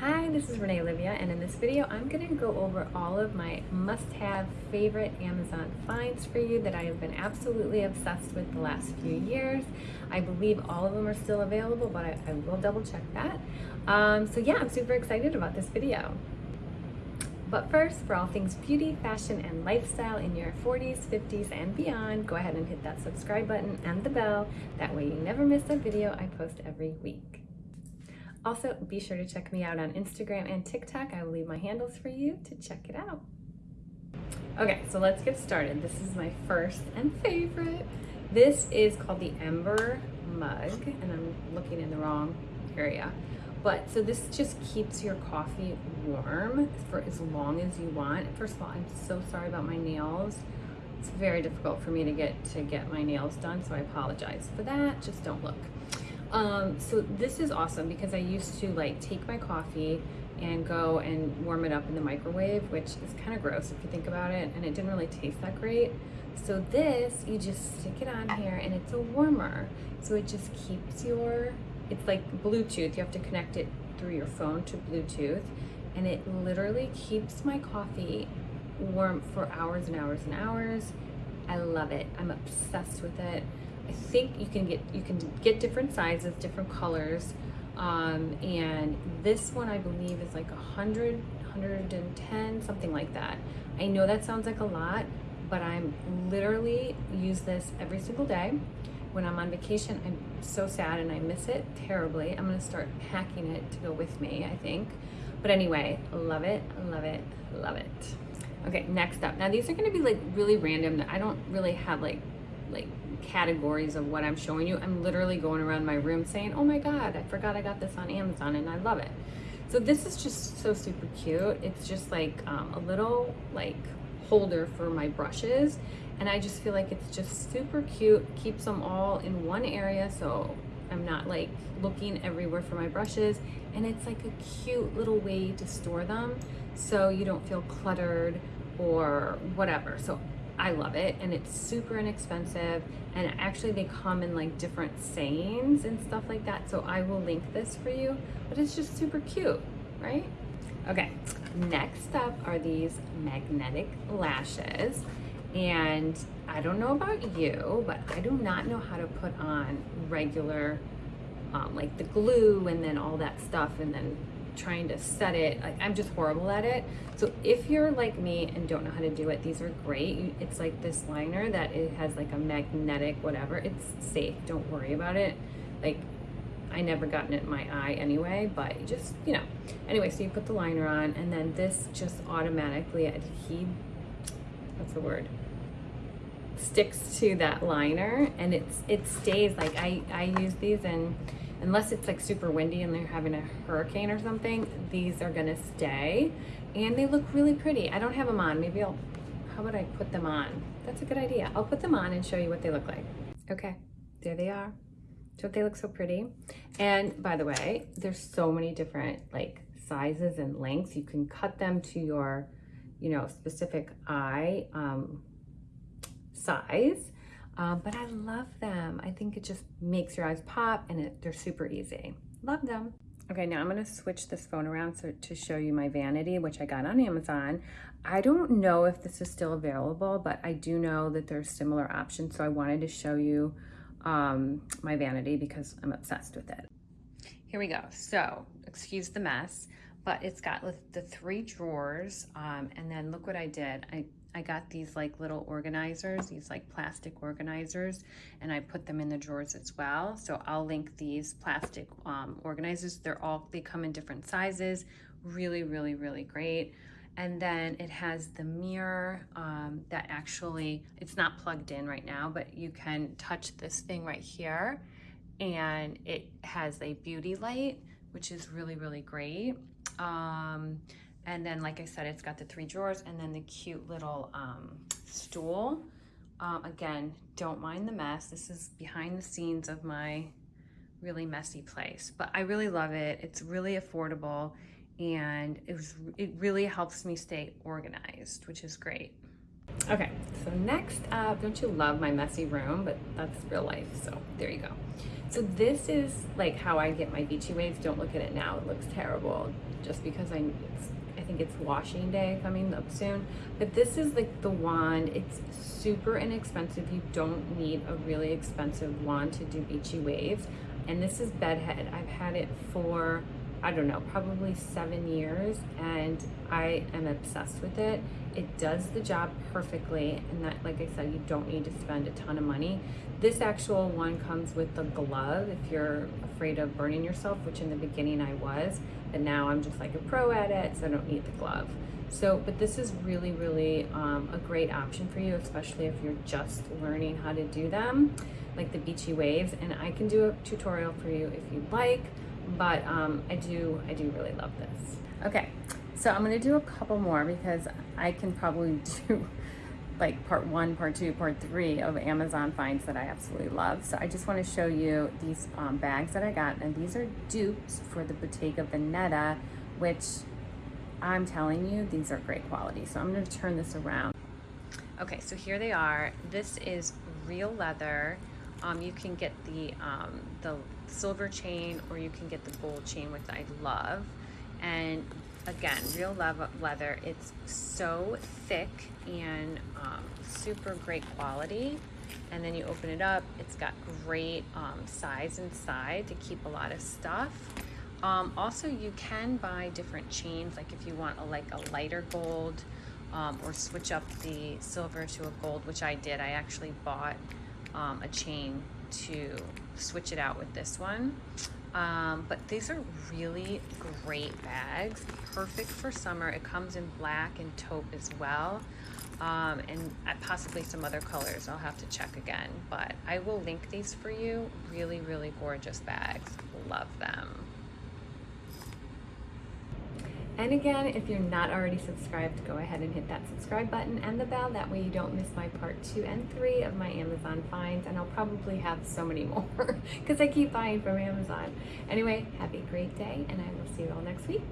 Hi, this is Renee Olivia, and in this video, I'm going to go over all of my must-have favorite Amazon finds for you that I have been absolutely obsessed with the last few years. I believe all of them are still available, but I, I will double check that. Um, so yeah, I'm super excited about this video. But first, for all things beauty, fashion, and lifestyle in your 40s, 50s, and beyond, go ahead and hit that subscribe button and the bell. That way you never miss a video I post every week. Also, be sure to check me out on Instagram and TikTok. I will leave my handles for you to check it out. Okay, so let's get started. This is my first and favorite. This is called the Ember Mug, and I'm looking in the wrong area. But so this just keeps your coffee warm for as long as you want. First of all, I'm so sorry about my nails. It's very difficult for me to get to get my nails done, so I apologize for that. Just don't look. Um, so this is awesome because I used to like take my coffee and go and warm it up in the microwave, which is kind of gross if you think about it, and it didn't really taste that great. So this, you just stick it on here and it's a warmer. So it just keeps your, it's like Bluetooth. You have to connect it through your phone to Bluetooth and it literally keeps my coffee warm for hours and hours and hours. I love it. I'm obsessed with it. I think you can get you can get different sizes, different colors. Um, and this one I believe is like 100, 110, something like that. I know that sounds like a lot, but I'm literally use this every single day. When I'm on vacation, I'm so sad and I miss it terribly. I'm gonna start packing it to go with me, I think. But anyway, love it, love it, love it. Okay, next up. Now these are gonna be like really random. I don't really have like like categories of what I'm showing you. I'm literally going around my room saying, oh my God, I forgot I got this on Amazon and I love it. So this is just so super cute. It's just like um, a little like holder for my brushes. And I just feel like it's just super cute, keeps them all in one area. So I'm not like looking everywhere for my brushes. And it's like a cute little way to store them so you don't feel cluttered or whatever. So I love it and it's super inexpensive and actually they come in like different sayings and stuff like that so I will link this for you but it's just super cute right? Okay next up are these magnetic lashes and I don't know about you but I do not know how to put on regular um, like the glue and then all that stuff and then trying to set it. Like, I'm just horrible at it. So if you're like me and don't know how to do it, these are great. It's like this liner that it has like a magnetic whatever. It's safe. Don't worry about it. Like I never gotten it in my eye anyway, but just, you know. Anyway, so you put the liner on and then this just automatically adhere, what's the word? Sticks to that liner and it's it stays like I, I use these and unless it's like super windy and they're having a hurricane or something, these are gonna stay. And they look really pretty. I don't have them on. Maybe I'll, how about I put them on? That's a good idea. I'll put them on and show you what they look like. Okay, there they are. Don't they look so pretty? And by the way, there's so many different like sizes and lengths. You can cut them to your, you know, specific eye um, size. Um, but I love them. I think it just makes your eyes pop and it, they're super easy. Love them. Okay, now I'm gonna switch this phone around so, to show you my vanity, which I got on Amazon. I don't know if this is still available, but I do know that there's similar options. So I wanted to show you um, my vanity because I'm obsessed with it. Here we go. So, excuse the mess, but it's got the three drawers. Um, and then look what I did. I I got these like little organizers, these like plastic organizers, and I put them in the drawers as well. So I'll link these plastic um, organizers. They're all, they come in different sizes. Really, really, really great. And then it has the mirror um, that actually, it's not plugged in right now, but you can touch this thing right here. And it has a beauty light, which is really, really great. Um, and then, like I said, it's got the three drawers and then the cute little um, stool. Um, again, don't mind the mess. This is behind the scenes of my really messy place, but I really love it. It's really affordable and it, was, it really helps me stay organized, which is great. Okay, so next up, don't you love my messy room? But that's real life, so there you go. So this is like how I get my beachy waves. Don't look at it now; it looks terrible, just because I, it's, think it's washing day coming up soon. But this is like the wand. It's super inexpensive. You don't need a really expensive wand to do beachy waves. And this is bedhead. I've had it for I don't know, probably seven years, and I am obsessed with it. It does the job perfectly, and that, like I said, you don't need to spend a ton of money. This actual one comes with the glove if you're afraid of burning yourself, which in the beginning I was, but now I'm just like a pro at it, so I don't need the glove. So, but this is really, really um, a great option for you, especially if you're just learning how to do them, like the beachy waves. And I can do a tutorial for you if you'd like but um, I do I do really love this. Okay, so I'm gonna do a couple more because I can probably do like part one, part two, part three of Amazon finds that I absolutely love. So I just want to show you these um, bags that I got, and these are dupes for the Bottega Veneta, which I'm telling you, these are great quality. So I'm going to turn this around. Okay, so here they are. This is real leather. Um, you can get the um, the silver chain or you can get the gold chain, which I love. And again, real leather. It's so thick and um, super great quality. And then you open it up. It's got great um, size inside to keep a lot of stuff. Um, also, you can buy different chains, like if you want a like a lighter gold, um, or switch up the silver to a gold, which I did. I actually bought um, a chain to switch it out with this one. Um, but these are really great bags, perfect for summer. It comes in black and taupe as well, um, and possibly some other colors. I'll have to check again, but I will link these for you. Really, really gorgeous bags. Love them. And again, if you're not already subscribed, go ahead and hit that subscribe button and the bell. That way you don't miss my part two and three of my Amazon finds. And I'll probably have so many more because I keep buying from Amazon. Anyway, have a great day and I will see you all next week.